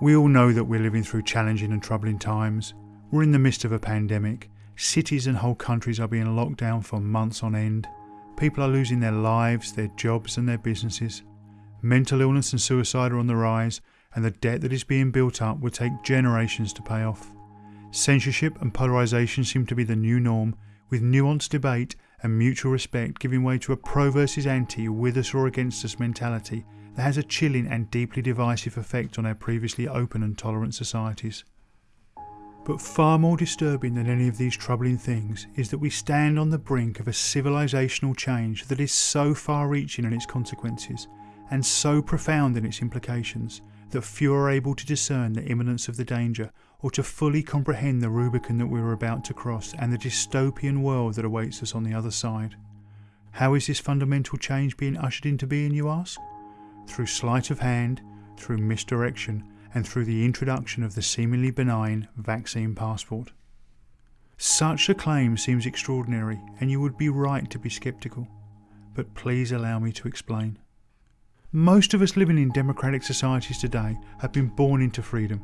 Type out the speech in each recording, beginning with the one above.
We all know that we're living through challenging and troubling times. We're in the midst of a pandemic. Cities and whole countries are being locked down for months on end. People are losing their lives, their jobs, and their businesses. Mental illness and suicide are on the rise, and the debt that is being built up will take generations to pay off. Censorship and polarisation seem to be the new norm, with nuanced debate and mutual respect giving way to a pro versus anti, with us or against us mentality that has a chilling and deeply divisive effect on our previously open and tolerant societies. But far more disturbing than any of these troubling things is that we stand on the brink of a civilisational change that is so far reaching in its consequences and so profound in its implications that few are able to discern the imminence of the danger or to fully comprehend the Rubicon that we are about to cross and the dystopian world that awaits us on the other side. How is this fundamental change being ushered into being, you ask? Through sleight of hand, through misdirection, and through the introduction of the seemingly benign vaccine passport. Such a claim seems extraordinary, and you would be right to be sceptical. But please allow me to explain. Most of us living in democratic societies today have been born into freedom.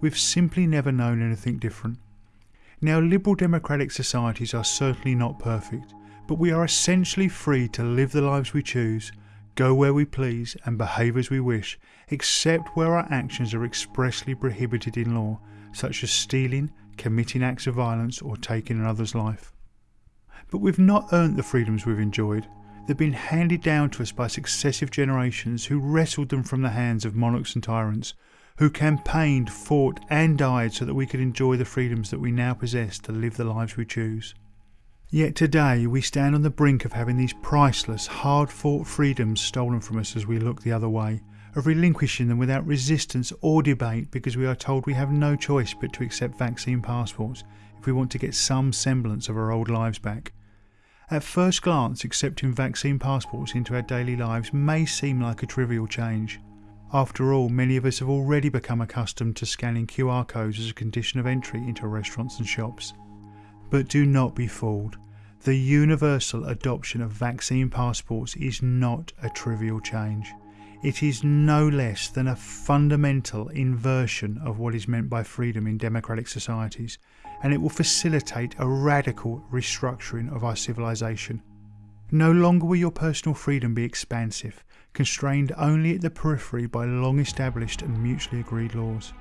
We've simply never known anything different. Now, liberal democratic societies are certainly not perfect, but we are essentially free to live the lives we choose go where we please, and behave as we wish, except where our actions are expressly prohibited in law, such as stealing, committing acts of violence, or taking another's life. But we've not earned the freedoms we've enjoyed. They've been handed down to us by successive generations who wrestled them from the hands of monarchs and tyrants, who campaigned, fought, and died so that we could enjoy the freedoms that we now possess to live the lives we choose. Yet today we stand on the brink of having these priceless, hard fought freedoms stolen from us as we look the other way, of relinquishing them without resistance or debate because we are told we have no choice but to accept vaccine passports if we want to get some semblance of our old lives back. At first glance, accepting vaccine passports into our daily lives may seem like a trivial change. After all, many of us have already become accustomed to scanning QR codes as a condition of entry into restaurants and shops. But do not be fooled. The universal adoption of vaccine passports is not a trivial change. It is no less than a fundamental inversion of what is meant by freedom in democratic societies, and it will facilitate a radical restructuring of our civilization. No longer will your personal freedom be expansive, constrained only at the periphery by long established and mutually agreed laws.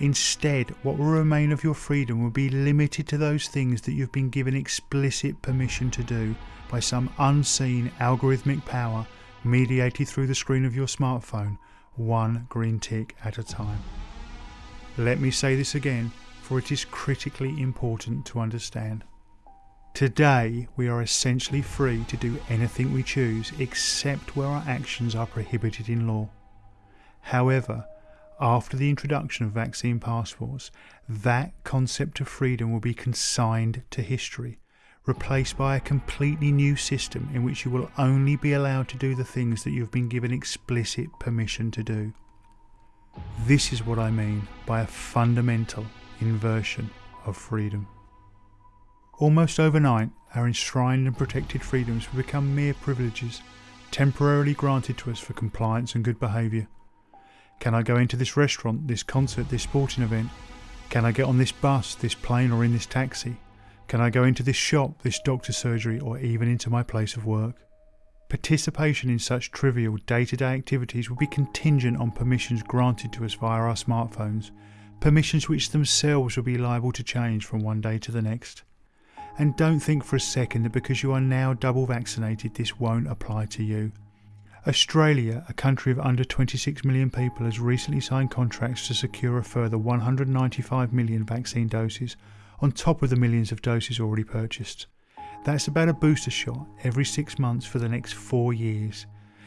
Instead, what will remain of your freedom will be limited to those things that you've been given explicit permission to do by some unseen algorithmic power mediated through the screen of your smartphone, one green tick at a time. Let me say this again, for it is critically important to understand. Today, we are essentially free to do anything we choose except where our actions are prohibited in law. However, after the introduction of vaccine passports, that concept of freedom will be consigned to history, replaced by a completely new system in which you will only be allowed to do the things that you've been given explicit permission to do. This is what I mean by a fundamental inversion of freedom. Almost overnight, our enshrined and protected freedoms will become mere privileges, temporarily granted to us for compliance and good behaviour. Can I go into this restaurant, this concert, this sporting event? Can I get on this bus, this plane, or in this taxi? Can I go into this shop, this doctor's surgery, or even into my place of work? Participation in such trivial day to day activities will be contingent on permissions granted to us via our smartphones, permissions which themselves will be liable to change from one day to the next. And don't think for a second that because you are now double vaccinated, this won't apply to you. Australia, a country of under 26 million people, has recently signed contracts to secure a further 195 million vaccine doses on top of the millions of doses already purchased. That's about a booster shot every six months for the next four years.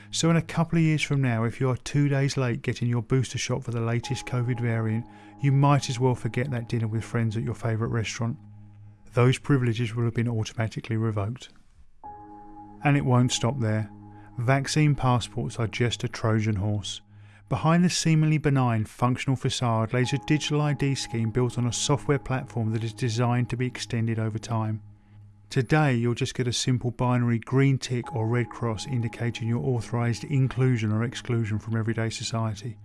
So, in a couple of years from now, if you are two days late getting your booster shot for the latest COVID variant, you might as well forget that dinner with friends at your favourite restaurant. Those privileges will have been automatically revoked. And it won't stop there. Vaccine passports are just a Trojan horse. Behind the seemingly benign functional facade lays a digital ID scheme built on a software platform that is designed to be extended over time. Today, you'll just get a simple binary green tick or red cross indicating your authorised inclusion or exclusion from everyday society.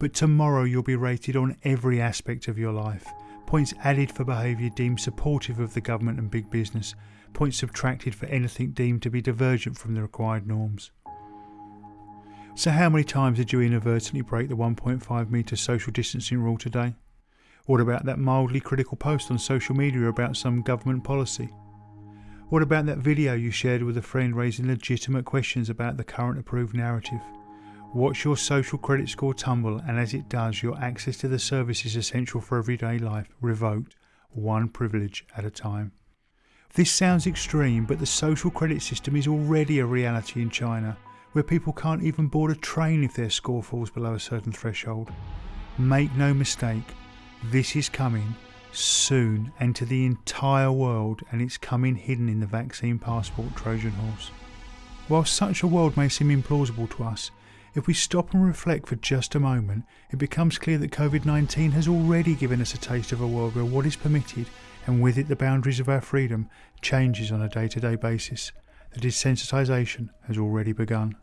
but tomorrow you'll be rated on every aspect of your life. Points added for behaviour deemed supportive of the government and big business, points subtracted for anything deemed to be divergent from the required norms. So, how many times did you inadvertently break the 1.5 metre social distancing rule today? What about that mildly critical post on social media about some government policy? What about that video you shared with a friend raising legitimate questions about the current approved narrative? Watch your social credit score tumble, and as it does, your access to the services essential for everyday life revoked, one privilege at a time. This sounds extreme, but the social credit system is already a reality in China, where people can't even board a train if their score falls below a certain threshold. Make no mistake, this is coming soon and to the entire world, and it's coming hidden in the vaccine passport Trojan horse. While such a world may seem implausible to us, if we stop and reflect for just a moment, it becomes clear that COVID 19 has already given us a taste of a world where what is permitted, and with it the boundaries of our freedom, changes on a day to day basis. The desensitisation has already begun.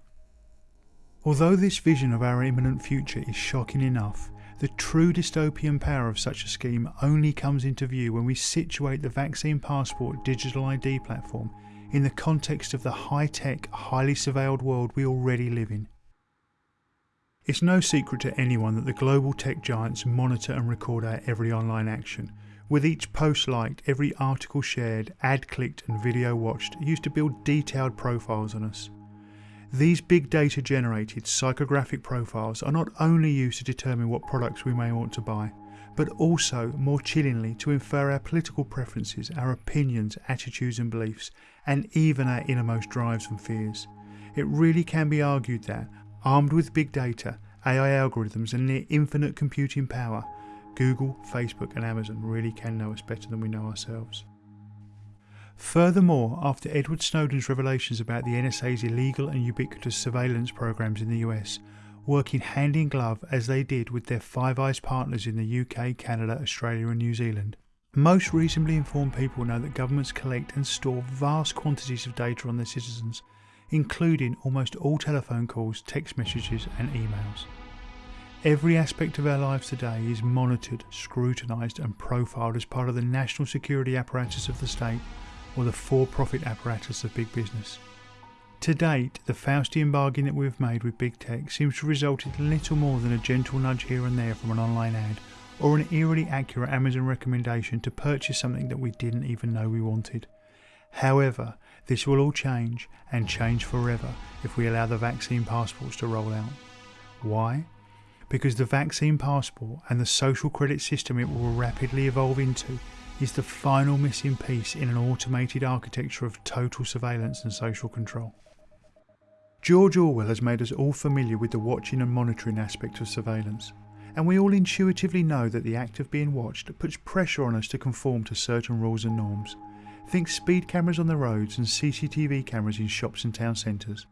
Although this vision of our imminent future is shocking enough, the true dystopian power of such a scheme only comes into view when we situate the Vaccine Passport digital ID platform in the context of the high tech, highly surveilled world we already live in. It's no secret to anyone that the global tech giants monitor and record our every online action, with each post liked, every article shared, ad clicked, and video watched, used to build detailed profiles on us. These big data generated psychographic profiles are not only used to determine what products we may want to buy, but also, more chillingly, to infer our political preferences, our opinions, attitudes, and beliefs, and even our innermost drives and fears. It really can be argued that, armed with big data, AI algorithms, and near infinite computing power, Google, Facebook, and Amazon really can know us better than we know ourselves. Furthermore, after Edward Snowden's revelations about the NSA's illegal and ubiquitous surveillance programs in the US, working hand in glove as they did with their Five Eyes partners in the UK, Canada, Australia, and New Zealand, most reasonably informed people know that governments collect and store vast quantities of data on their citizens, including almost all telephone calls, text messages, and emails. Every aspect of our lives today is monitored, scrutinised, and profiled as part of the national security apparatus of the state or the for profit apparatus of big business. To date, the Faustian bargain that we've made with big tech seems to result in little more than a gentle nudge here and there from an online ad or an eerily accurate Amazon recommendation to purchase something that we didn't even know we wanted. However, this will all change and change forever if we allow the vaccine passports to roll out. Why? Because the vaccine passport and the social credit system it will rapidly evolve into is the final missing piece in an automated architecture of total surveillance and social control. George Orwell has made us all familiar with the watching and monitoring aspect of surveillance, and we all intuitively know that the act of being watched puts pressure on us to conform to certain rules and norms. Think speed cameras on the roads and CCTV cameras in shops and town centres.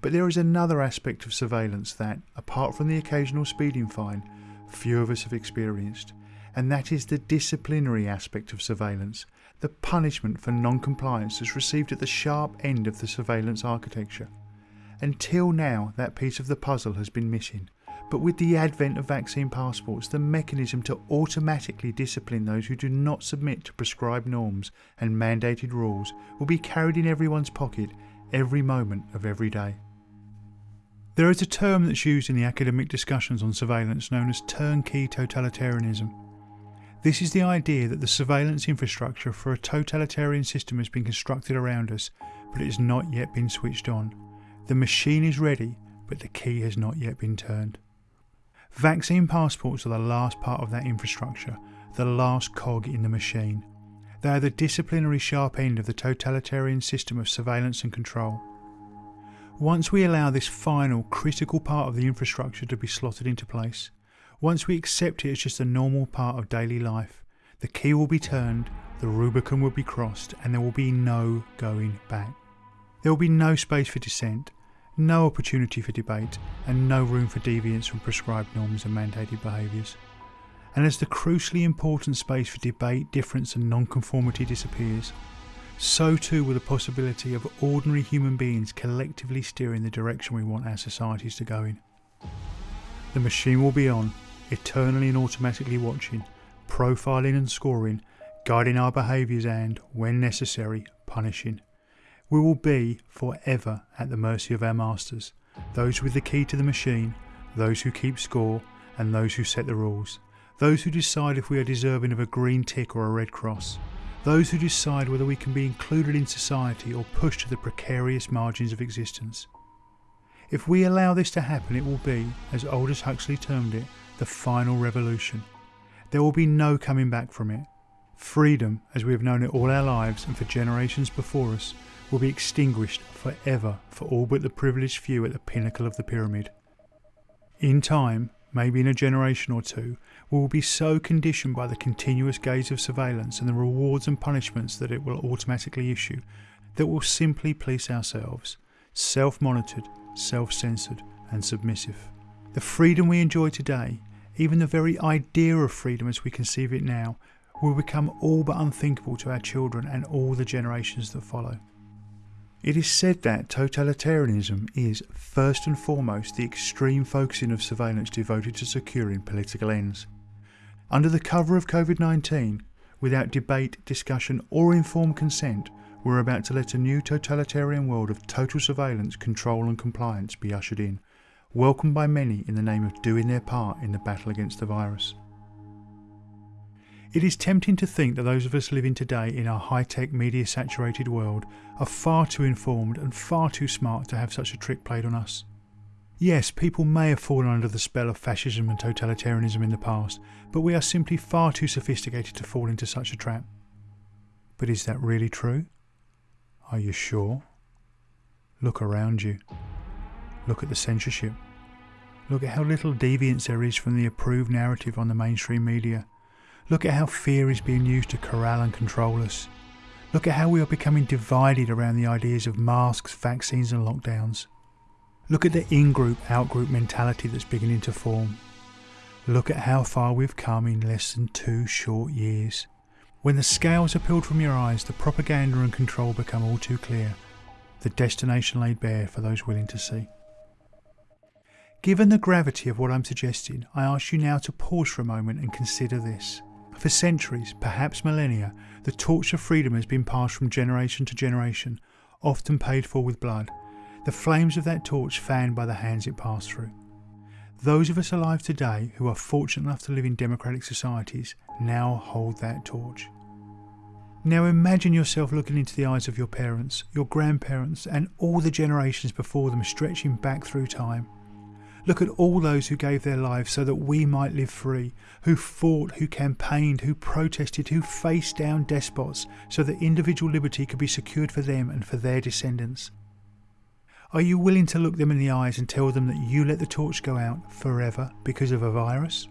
But there is another aspect of surveillance that, apart from the occasional speeding fine, few of us have experienced, and that is the disciplinary aspect of surveillance, the punishment for non compliance that's received at the sharp end of the surveillance architecture. Until now, that piece of the puzzle has been missing. But with the advent of vaccine passports, the mechanism to automatically discipline those who do not submit to prescribed norms and mandated rules will be carried in everyone's pocket every moment of every day. There is a term that's used in the academic discussions on surveillance known as turnkey totalitarianism. This is the idea that the surveillance infrastructure for a totalitarian system has been constructed around us, but it has not yet been switched on. The machine is ready, but the key has not yet been turned. Vaccine passports are the last part of that infrastructure, the last cog in the machine. They are the disciplinary sharp end of the totalitarian system of surveillance and control. Once we allow this final, critical part of the infrastructure to be slotted into place, once we accept it as just a normal part of daily life, the key will be turned, the Rubicon will be crossed, and there will be no going back. There will be no space for dissent, no opportunity for debate, and no room for deviance from prescribed norms and mandated behaviours. And as the crucially important space for debate, difference, and non-conformity disappears, so too will the possibility of ordinary human beings collectively steering the direction we want our societies to go in. The machine will be on, eternally and automatically watching, profiling and scoring, guiding our behaviours and, when necessary, punishing. We will be forever at the mercy of our masters, those with the key to the machine, those who keep score, and those who set the rules, those who decide if we are deserving of a green tick or a red cross, those who decide whether we can be included in society or pushed to the precarious margins of existence. If we allow this to happen, it will be, as Aldous Huxley termed it, the final revolution. There will be no coming back from it. Freedom, as we have known it all our lives and for generations before us, will be extinguished forever for all but the privileged few at the pinnacle of the pyramid. In time, maybe in a generation or two, we will be so conditioned by the continuous gaze of surveillance and the rewards and punishments that it will automatically issue that we'll simply police ourselves, self monitored, self censored, and submissive. The freedom we enjoy today, even the very idea of freedom as we conceive it now, will become all but unthinkable to our children and all the generations that follow. It is said that totalitarianism is, first and foremost, the extreme focusing of surveillance devoted to securing political ends. Under the cover of COVID 19, without debate, discussion, or informed consent, we're about to let a new totalitarian world of total surveillance, control, and compliance be ushered in, welcomed by many in the name of doing their part in the battle against the virus. It is tempting to think that those of us living today in our high tech, media saturated world are far too informed and far too smart to have such a trick played on us. Yes, people may have fallen under the spell of fascism and totalitarianism in the past, but we are simply far too sophisticated to fall into such a trap. But is that really true? Are you sure? Look around you. Look at the censorship. Look at how little deviance there is from the approved narrative on the mainstream media. Look at how fear is being used to corral and control us. Look at how we are becoming divided around the ideas of masks, vaccines, and lockdowns. Look at the in group, out group mentality that's beginning to form. Look at how far we've come in less than two short years. When the scales are peeled from your eyes, the propaganda and control become all too clear, the destination laid bare for those willing to see. Given the gravity of what I'm suggesting, I ask you now to pause for a moment and consider this. For centuries, perhaps millennia, the torch of freedom has been passed from generation to generation, often paid for with blood, the flames of that torch fanned by the hands it passed through. Those of us alive today who are fortunate enough to live in democratic societies now hold that torch. Now imagine yourself looking into the eyes of your parents, your grandparents, and all the generations before them stretching back through time. Look at all those who gave their lives so that we might live free, who fought, who campaigned, who protested, who faced down despots so that individual liberty could be secured for them and for their descendants. Are you willing to look them in the eyes and tell them that you let the torch go out forever because of a virus?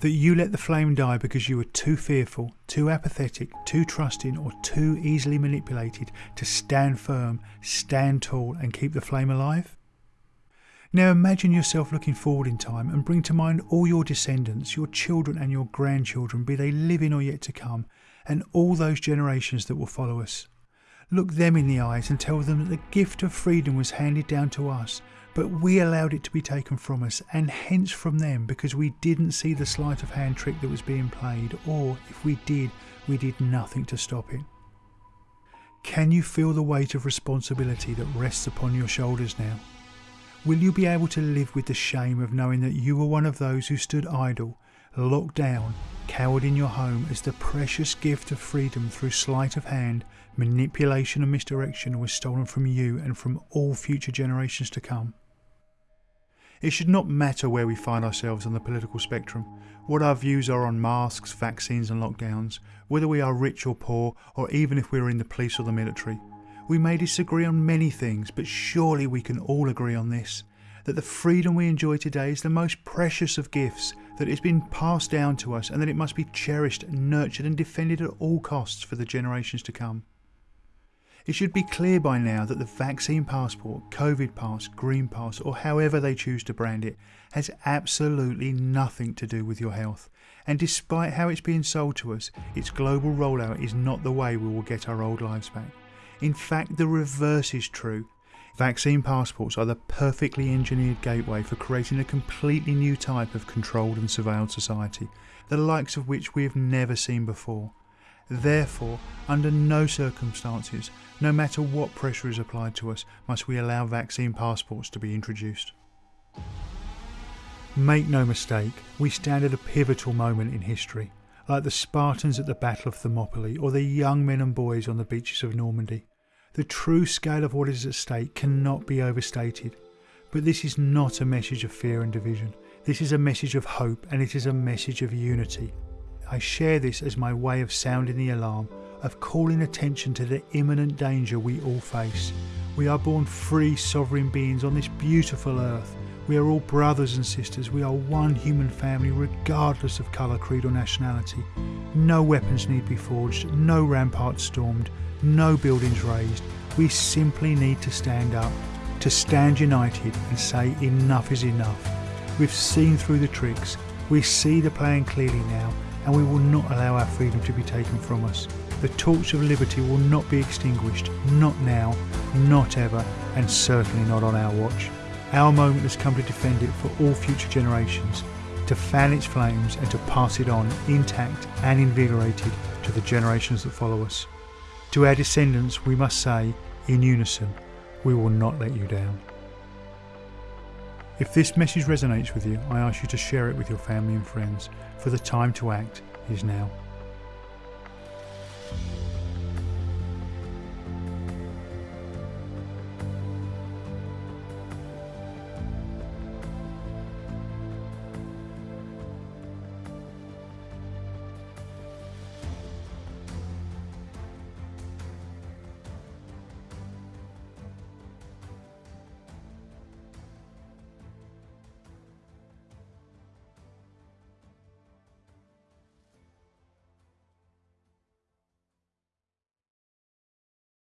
That you let the flame die because you were too fearful, too apathetic, too trusting, or too easily manipulated to stand firm, stand tall, and keep the flame alive? Now imagine yourself looking forward in time and bring to mind all your descendants, your children and your grandchildren, be they living or yet to come, and all those generations that will follow us. Look them in the eyes and tell them that the gift of freedom was handed down to us, but we allowed it to be taken from us, and hence from them because we didn't see the sleight of hand trick that was being played, or if we did, we did nothing to stop it. Can you feel the weight of responsibility that rests upon your shoulders now? Will you be able to live with the shame of knowing that you were one of those who stood idle, locked down, cowered in your home as the precious gift of freedom through sleight of hand, manipulation, and misdirection was stolen from you and from all future generations to come? It should not matter where we find ourselves on the political spectrum, what our views are on masks, vaccines, and lockdowns, whether we are rich or poor, or even if we are in the police or the military. We may disagree on many things, but surely we can all agree on this that the freedom we enjoy today is the most precious of gifts, that it has been passed down to us, and that it must be cherished, nurtured, and defended at all costs for the generations to come. It should be clear by now that the vaccine passport, COVID pass, green pass, or however they choose to brand it, has absolutely nothing to do with your health. And despite how it's being sold to us, its global rollout is not the way we will get our old lives back. In fact, the reverse is true. Vaccine passports are the perfectly engineered gateway for creating a completely new type of controlled and surveilled society, the likes of which we have never seen before. Therefore, under no circumstances, no matter what pressure is applied to us, must we allow vaccine passports to be introduced. Make no mistake, we stand at a pivotal moment in history, like the Spartans at the Battle of Thermopylae or the young men and boys on the beaches of Normandy. The true scale of what is at stake cannot be overstated. But this is not a message of fear and division. This is a message of hope and it is a message of unity. I share this as my way of sounding the alarm, of calling attention to the imminent danger we all face. We are born free, sovereign beings on this beautiful earth. We are all brothers and sisters. We are one human family, regardless of colour, creed, or nationality. No weapons need be forged, no ramparts stormed, no buildings raised. We simply need to stand up, to stand united and say enough is enough. We've seen through the tricks, we see the plan clearly now, and we will not allow our freedom to be taken from us. The torch of liberty will not be extinguished, not now, not ever, and certainly not on our watch. Our moment has come to defend it for all future generations, to fan its flames and to pass it on intact and invigorated to the generations that follow us. To our descendants, we must say, in unison, we will not let you down. If this message resonates with you, I ask you to share it with your family and friends, for the time to act is now.